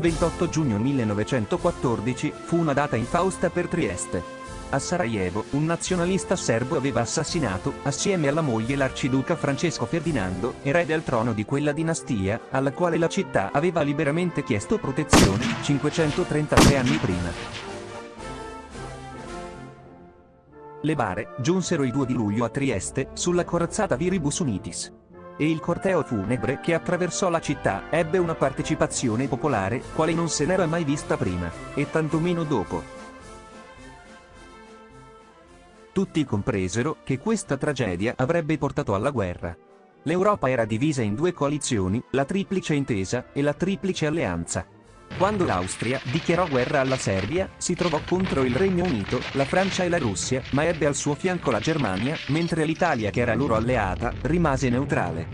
Il 28 giugno 1914 fu una data infausta per Trieste. A Sarajevo, un nazionalista serbo aveva assassinato, assieme alla moglie l'arciduca Francesco Ferdinando, erede al trono di quella dinastia, alla quale la città aveva liberamente chiesto protezione, 533 anni prima. Le bare giunsero il 2 di luglio a Trieste, sulla corazzata Viribus Unitis. E il corteo funebre che attraversò la città ebbe una partecipazione popolare, quale non se n'era mai vista prima, e tantomeno dopo. Tutti compresero che questa tragedia avrebbe portato alla guerra. L'Europa era divisa in due coalizioni, la Triplice Intesa e la Triplice Alleanza. Quando l'Austria dichiarò guerra alla Serbia, si trovò contro il Regno Unito, la Francia e la Russia, ma ebbe al suo fianco la Germania, mentre l'Italia che era loro alleata, rimase neutrale.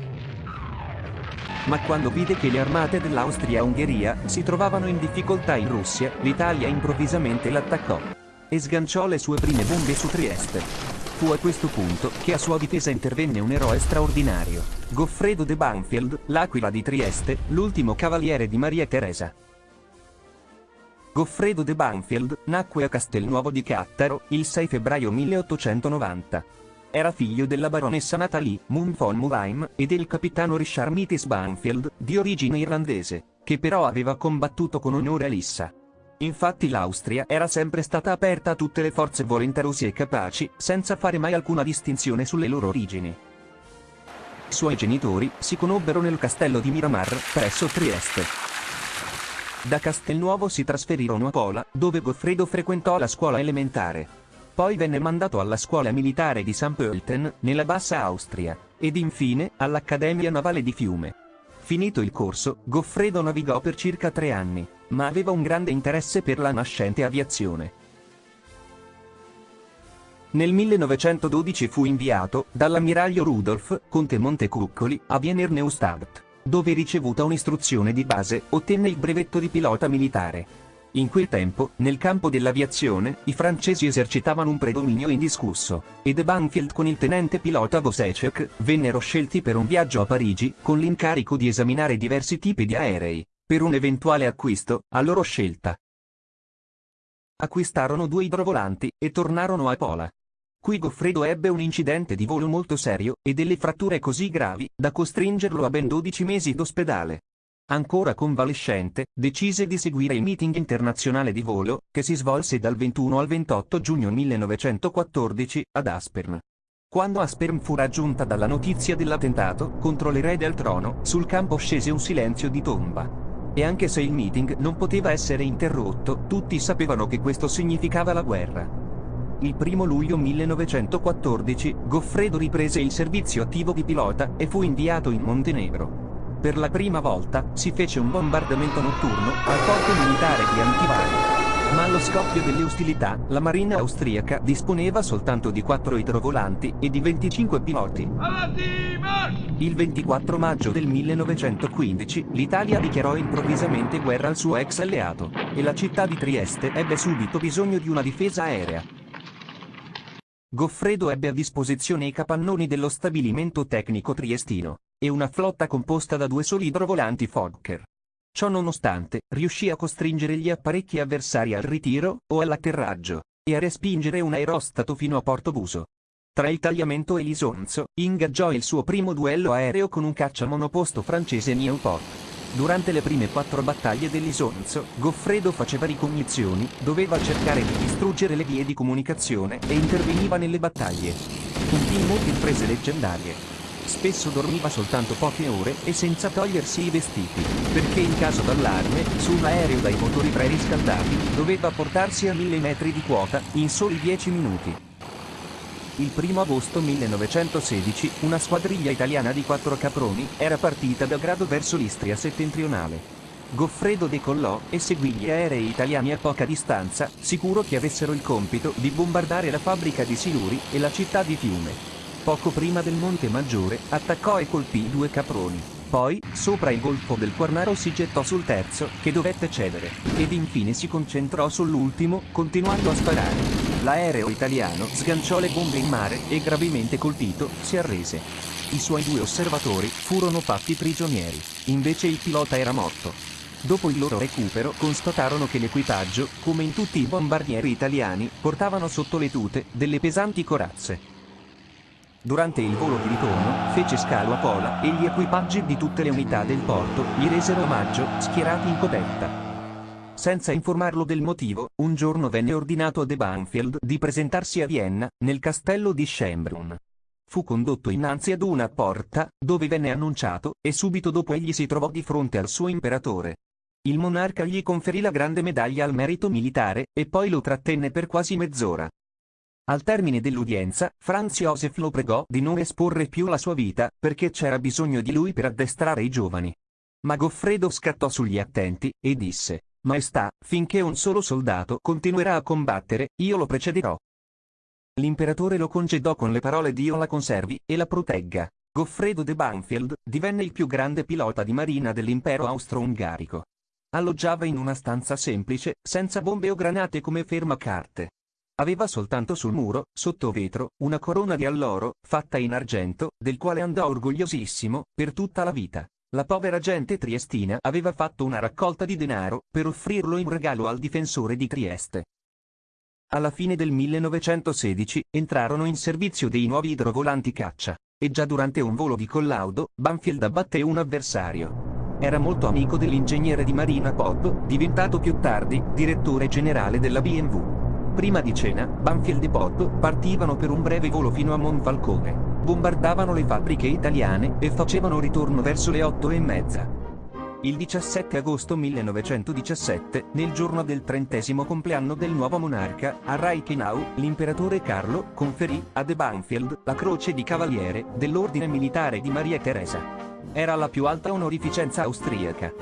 Ma quando vide che le armate dell'Austria-Ungheria si trovavano in difficoltà in Russia, l'Italia improvvisamente l'attaccò e sganciò le sue prime bombe su Trieste. Fu a questo punto che a sua difesa intervenne un eroe straordinario, Goffredo de Banfield, l'aquila di Trieste, l'ultimo cavaliere di Maria Teresa. Goffredo de Banfield nacque a Castelnuovo di Cattaro il 6 febbraio 1890. Era figlio della baronessa Natalie Moon von Mulheim e del capitano Richard Mitis Banfield, di origine irlandese, che però aveva combattuto con onore a Lissa. Infatti l'Austria era sempre stata aperta a tutte le forze volenterose e capaci, senza fare mai alcuna distinzione sulle loro origini. Suoi genitori si conobbero nel castello di Miramar, presso Trieste. Da Castelnuovo si trasferirono a Pola, dove Goffredo frequentò la scuola elementare. Poi venne mandato alla scuola militare di St. Pölten, nella Bassa Austria, ed infine all'Accademia Navale di Fiume. Finito il corso, Goffredo navigò per circa tre anni, ma aveva un grande interesse per la nascente aviazione. Nel 1912 fu inviato, dall'ammiraglio Rudolf, conte Montecuccoli, a Wiener Neustadt, dove ricevuta un'istruzione di base, ottenne il brevetto di pilota militare. In quel tempo, nel campo dell'aviazione, i francesi esercitavano un predominio indiscusso, e De Banfield con il tenente pilota Vosecek vennero scelti per un viaggio a Parigi, con l'incarico di esaminare diversi tipi di aerei, per un eventuale acquisto, a loro scelta. Acquistarono due idrovolanti, e tornarono a Pola. Qui Goffredo ebbe un incidente di volo molto serio, e delle fratture così gravi, da costringerlo a ben 12 mesi d'ospedale. Ancora convalescente, decise di seguire il meeting internazionale di volo, che si svolse dal 21 al 28 giugno 1914, ad Aspern. Quando Aspern fu raggiunta dalla notizia dell'attentato contro l'erede al trono, sul campo scese un silenzio di tomba. E anche se il meeting non poteva essere interrotto, tutti sapevano che questo significava la guerra. Il 1 luglio 1914, Goffredo riprese il servizio attivo di pilota e fu inviato in Montenegro. Per la prima volta, si fece un bombardamento notturno al porto militare di Antivani. Ma allo scoppio delle ostilità, la marina austriaca disponeva soltanto di 4 idrovolanti e di 25 piloti. Il 24 maggio del 1915, l'Italia dichiarò improvvisamente guerra al suo ex alleato, e la città di Trieste ebbe subito bisogno di una difesa aerea. Goffredo ebbe a disposizione i capannoni dello stabilimento tecnico triestino, e una flotta composta da due soli idrovolanti Fokker. Ciò nonostante, riuscì a costringere gli apparecchi avversari al ritiro, o all'atterraggio, e a respingere un aerostato fino a Porto Buso. Tra il tagliamento e l'isonzo, ingaggiò il suo primo duello aereo con un caccia monoposto francese Nieuport. Durante le prime quattro battaglie dell'Isonzo, Goffredo faceva ricognizioni, doveva cercare di distruggere le vie di comunicazione e interveniva nelle battaglie. Compì molte imprese leggendarie. Spesso dormiva soltanto poche ore e senza togliersi i vestiti, perché in caso d'allarme, su un aereo dai motori preriscaldati, doveva portarsi a mille metri di quota, in soli dieci minuti. Il 1 agosto 1916, una squadriglia italiana di quattro caproni era partita da Grado verso l'Istria settentrionale. Goffredo decollò e seguì gli aerei italiani a poca distanza, sicuro che avessero il compito di bombardare la fabbrica di siluri e la città di Fiume. Poco prima del Monte Maggiore, attaccò e colpì due caproni. Poi, sopra il golfo del Quarnaro si gettò sul terzo, che dovette cedere, ed infine si concentrò sull'ultimo, continuando a sparare. L'aereo italiano sganciò le bombe in mare e gravemente colpito, si arrese. I suoi due osservatori furono fatti prigionieri, invece il pilota era morto. Dopo il loro recupero constatarono che l'equipaggio, come in tutti i bombardieri italiani, portavano sotto le tute delle pesanti corazze. Durante il volo di ritorno, fece scalo a Pola e gli equipaggi di tutte le unità del porto gli resero omaggio, schierati in coperta. Senza informarlo del motivo, un giorno venne ordinato a De Banfield di presentarsi a Vienna, nel castello di Schembrun. Fu condotto innanzi ad una porta, dove venne annunciato, e subito dopo egli si trovò di fronte al suo imperatore. Il monarca gli conferì la grande medaglia al merito militare, e poi lo trattenne per quasi mezz'ora. Al termine dell'udienza, Franz Josef lo pregò di non esporre più la sua vita, perché c'era bisogno di lui per addestrare i giovani. Ma Goffredo scattò sugli attenti, e disse, Maestà, finché un solo soldato continuerà a combattere, io lo precederò. L'imperatore lo congedò con le parole Dio la conservi e la protegga. Goffredo de Banfield divenne il più grande pilota di marina dell'impero austro-ungarico. Alloggiava in una stanza semplice, senza bombe o granate come fermacarte. Aveva soltanto sul muro, sotto vetro, una corona di alloro, fatta in argento, del quale andò orgogliosissimo, per tutta la vita. La povera gente triestina aveva fatto una raccolta di denaro per offrirlo in regalo al difensore di Trieste. Alla fine del 1916 entrarono in servizio dei nuovi idrovolanti caccia, e già durante un volo di collaudo, Banfield abbatté un avversario. Era molto amico dell'ingegnere di marina Pop, diventato più tardi direttore generale della BMW. Prima di cena, Banfield e Pop partivano per un breve volo fino a Monfalcone bombardavano le fabbriche italiane e facevano ritorno verso le otto e mezza. Il 17 agosto 1917, nel giorno del trentesimo compleanno del nuovo monarca, a Reichenau, l'imperatore Carlo conferì a De Banfield la croce di cavaliere dell'ordine militare di Maria Teresa. Era la più alta onorificenza austriaca.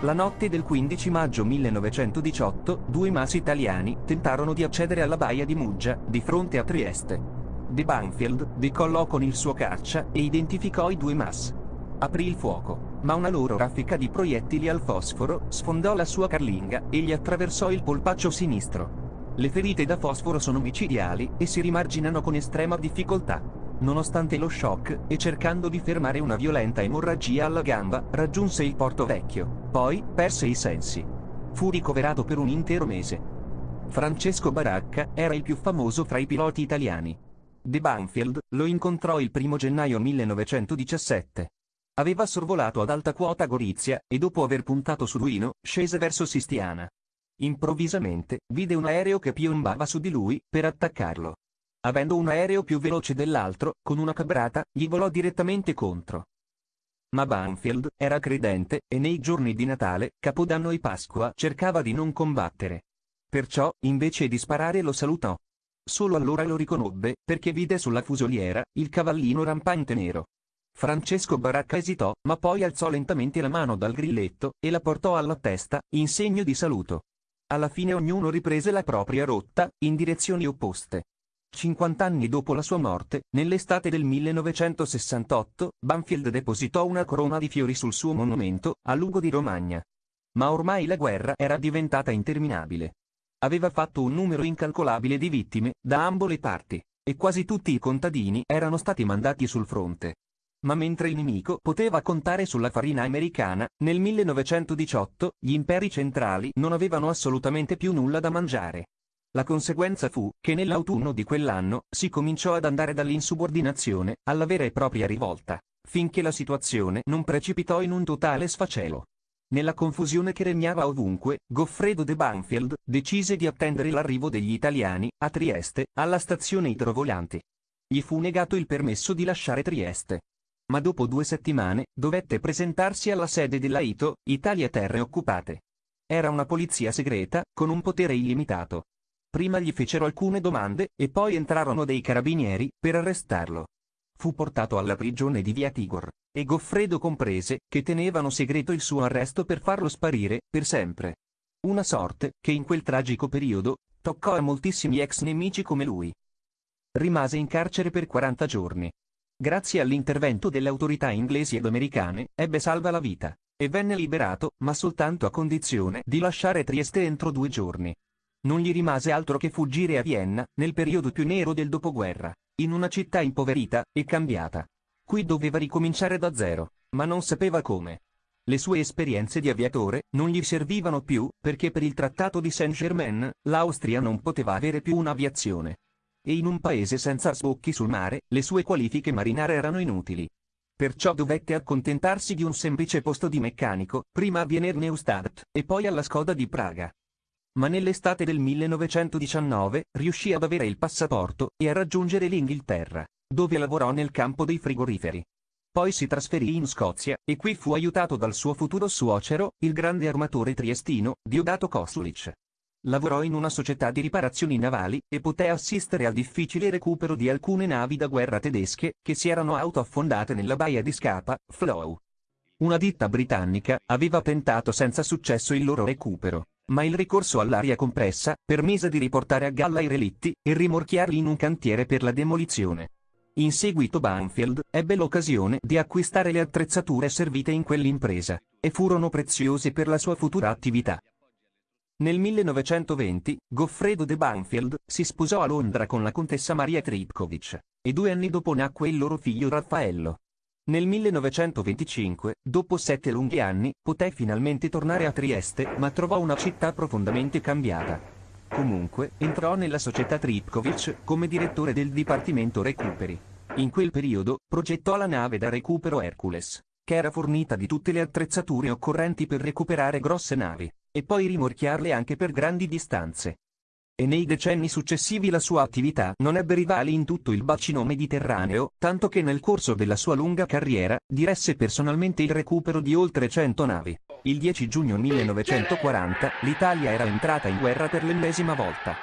La notte del 15 maggio 1918, due mas italiani tentarono di accedere alla baia di Muggia, di fronte a Trieste. De Banfield decollò con il suo caccia e identificò i due MAS. Aprì il fuoco, ma una loro raffica di proiettili al fosforo sfondò la sua carlinga e gli attraversò il polpaccio sinistro. Le ferite da fosforo sono micidiali e si rimarginano con estrema difficoltà. Nonostante lo shock e cercando di fermare una violenta emorragia alla gamba, raggiunse il porto vecchio. Poi perse i sensi. Fu ricoverato per un intero mese. Francesco Baracca era il più famoso fra i piloti italiani. De Banfield lo incontrò il 1 gennaio 1917. Aveva sorvolato ad alta quota Gorizia e dopo aver puntato su Duino, scese verso Sistiana. Improvvisamente, vide un aereo che piombava su di lui, per attaccarlo. Avendo un aereo più veloce dell'altro, con una cabrata, gli volò direttamente contro. Ma Banfield era credente, e nei giorni di Natale, Capodanno e Pasqua cercava di non combattere. Perciò, invece di sparare lo salutò. Solo allora lo riconobbe, perché vide sulla fusoliera, il cavallino rampante nero. Francesco Baracca esitò, ma poi alzò lentamente la mano dal grilletto, e la portò alla testa, in segno di saluto. Alla fine ognuno riprese la propria rotta, in direzioni opposte. Cinquant'anni dopo la sua morte, nell'estate del 1968, Banfield depositò una corona di fiori sul suo monumento, a Lugo di Romagna. Ma ormai la guerra era diventata interminabile aveva fatto un numero incalcolabile di vittime, da ambo le parti, e quasi tutti i contadini erano stati mandati sul fronte. Ma mentre il nemico poteva contare sulla farina americana, nel 1918 gli imperi centrali non avevano assolutamente più nulla da mangiare. La conseguenza fu che nell'autunno di quell'anno si cominciò ad andare dall'insubordinazione alla vera e propria rivolta, finché la situazione non precipitò in un totale sfacelo. Nella confusione che regnava ovunque, Goffredo de Banfield decise di attendere l'arrivo degli italiani, a Trieste, alla stazione idrovolanti. Gli fu negato il permesso di lasciare Trieste. Ma dopo due settimane, dovette presentarsi alla sede della ITO, Italia Terre Occupate. Era una polizia segreta, con un potere illimitato. Prima gli fecero alcune domande, e poi entrarono dei carabinieri, per arrestarlo. Fu portato alla prigione di Via Tigor, e Goffredo comprese che tenevano segreto il suo arresto per farlo sparire, per sempre. Una sorte, che in quel tragico periodo, toccò a moltissimi ex nemici come lui. Rimase in carcere per 40 giorni. Grazie all'intervento delle autorità inglesi ed americane, ebbe salva la vita, e venne liberato, ma soltanto a condizione di lasciare Trieste entro due giorni. Non gli rimase altro che fuggire a Vienna, nel periodo più nero del dopoguerra in una città impoverita e cambiata. Qui doveva ricominciare da zero, ma non sapeva come. Le sue esperienze di aviatore non gli servivano più perché per il trattato di Saint-Germain l'Austria non poteva avere più un'aviazione. E in un paese senza sbocchi sul mare, le sue qualifiche marinare erano inutili. Perciò dovette accontentarsi di un semplice posto di meccanico, prima a Wiener Neustadt e poi alla Skoda di Praga. Ma nell'estate del 1919 riuscì ad avere il passaporto e a raggiungere l'Inghilterra, dove lavorò nel campo dei frigoriferi. Poi si trasferì in Scozia, e qui fu aiutato dal suo futuro suocero, il grande armatore triestino, Diodato Kosulic. Lavorò in una società di riparazioni navali, e poté assistere al difficile recupero di alcune navi da guerra tedesche, che si erano autoaffondate nella baia di Scapa, Flow. Una ditta britannica aveva tentato senza successo il loro recupero, ma il ricorso all'aria compressa permise di riportare a galla i relitti e rimorchiarli in un cantiere per la demolizione. In seguito Banfield ebbe l'occasione di acquistare le attrezzature servite in quell'impresa, e furono preziose per la sua futura attività. Nel 1920, Goffredo de Banfield si sposò a Londra con la contessa Maria Tripkovic, e due anni dopo nacque il loro figlio Raffaello. Nel 1925, dopo sette lunghi anni, poté finalmente tornare a Trieste, ma trovò una città profondamente cambiata. Comunque, entrò nella società Tripkovic come direttore del Dipartimento Recuperi. In quel periodo, progettò la nave da recupero Hercules, che era fornita di tutte le attrezzature occorrenti per recuperare grosse navi, e poi rimorchiarle anche per grandi distanze. E nei decenni successivi la sua attività non ebbe rivali in tutto il bacino mediterraneo, tanto che nel corso della sua lunga carriera, diresse personalmente il recupero di oltre 100 navi. Il 10 giugno 1940, l'Italia era entrata in guerra per l'ennesima volta.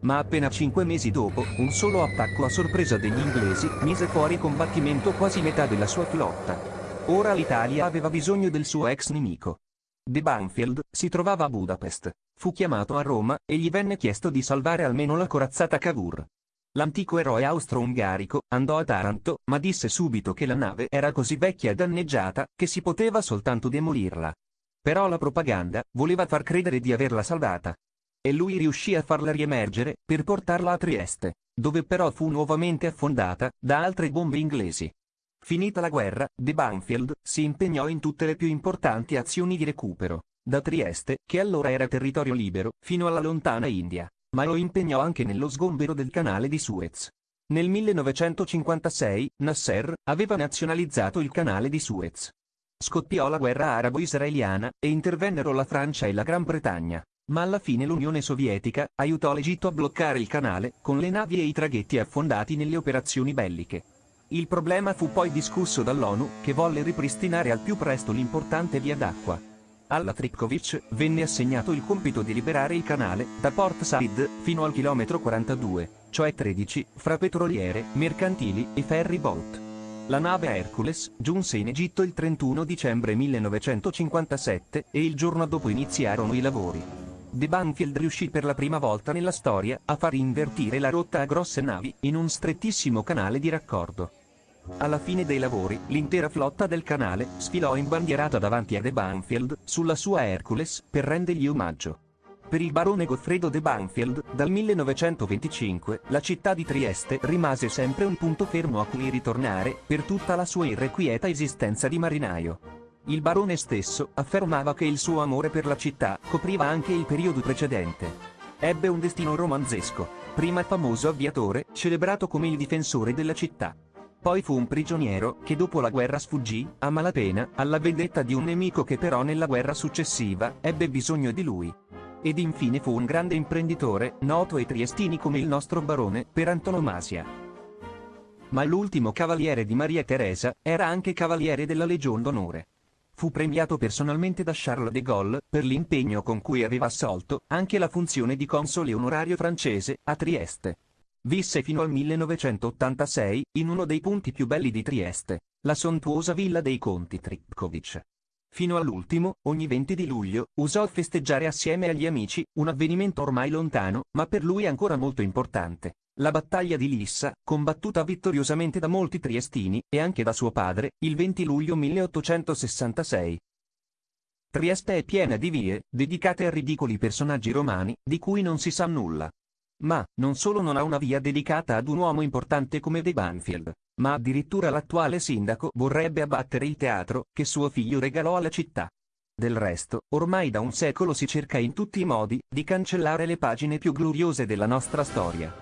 Ma appena cinque mesi dopo, un solo attacco a sorpresa degli inglesi mise fuori combattimento quasi metà della sua flotta. Ora l'Italia aveva bisogno del suo ex nemico. De Banfield si trovava a Budapest. Fu chiamato a Roma e gli venne chiesto di salvare almeno la corazzata Cavour. L'antico eroe austro-ungarico andò a Taranto, ma disse subito che la nave era così vecchia e danneggiata che si poteva soltanto demolirla. Però la propaganda voleva far credere di averla salvata. E lui riuscì a farla riemergere, per portarla a Trieste, dove però fu nuovamente affondata da altre bombe inglesi. Finita la guerra, De Banfield si impegnò in tutte le più importanti azioni di recupero, da Trieste, che allora era territorio libero, fino alla lontana India, ma lo impegnò anche nello sgombero del canale di Suez. Nel 1956, Nasser aveva nazionalizzato il canale di Suez. Scoppiò la guerra arabo-israeliana e intervennero la Francia e la Gran Bretagna, ma alla fine l'Unione Sovietica aiutò l'Egitto a bloccare il canale con le navi e i traghetti affondati nelle operazioni belliche. Il problema fu poi discusso dall'ONU, che volle ripristinare al più presto l'importante via d'acqua. Alla Tripkovic venne assegnato il compito di liberare il canale, da Port Said, fino al chilometro 42, cioè 13, fra petroliere, mercantili e ferry boat. La nave Hercules giunse in Egitto il 31 dicembre 1957 e il giorno dopo iniziarono i lavori. De Banfield riuscì per la prima volta nella storia a far invertire la rotta a grosse navi in un strettissimo canale di raccordo. Alla fine dei lavori, l'intera flotta del canale sfilò imbandierata davanti a De Banfield sulla sua Hercules per rendergli omaggio. Per il barone Goffredo de Banfield, dal 1925, la città di Trieste rimase sempre un punto fermo a cui ritornare per tutta la sua irrequieta esistenza di marinaio. Il barone stesso affermava che il suo amore per la città copriva anche il periodo precedente. Ebbe un destino romanzesco, prima famoso aviatore, celebrato come il difensore della città. Poi fu un prigioniero che dopo la guerra sfuggì, a malapena, alla vendetta di un nemico che però nella guerra successiva ebbe bisogno di lui. Ed infine fu un grande imprenditore, noto ai triestini come il nostro barone, per antonomasia. Ma l'ultimo cavaliere di Maria Teresa, era anche cavaliere della Legion d'Onore. Fu premiato personalmente da Charles de Gaulle, per l'impegno con cui aveva assolto, anche la funzione di console onorario francese, a Trieste. Visse fino al 1986, in uno dei punti più belli di Trieste, la sontuosa villa dei conti Tripkovic. Fino all'ultimo, ogni 20 di luglio, usò festeggiare assieme agli amici, un avvenimento ormai lontano, ma per lui ancora molto importante. La battaglia di Lissa, combattuta vittoriosamente da molti triestini, e anche da suo padre, il 20 luglio 1866. Trieste è piena di vie, dedicate a ridicoli personaggi romani, di cui non si sa nulla. Ma, non solo non ha una via dedicata ad un uomo importante come De Banfield, ma addirittura l'attuale sindaco vorrebbe abbattere il teatro che suo figlio regalò alla città. Del resto, ormai da un secolo si cerca in tutti i modi di cancellare le pagine più gloriose della nostra storia.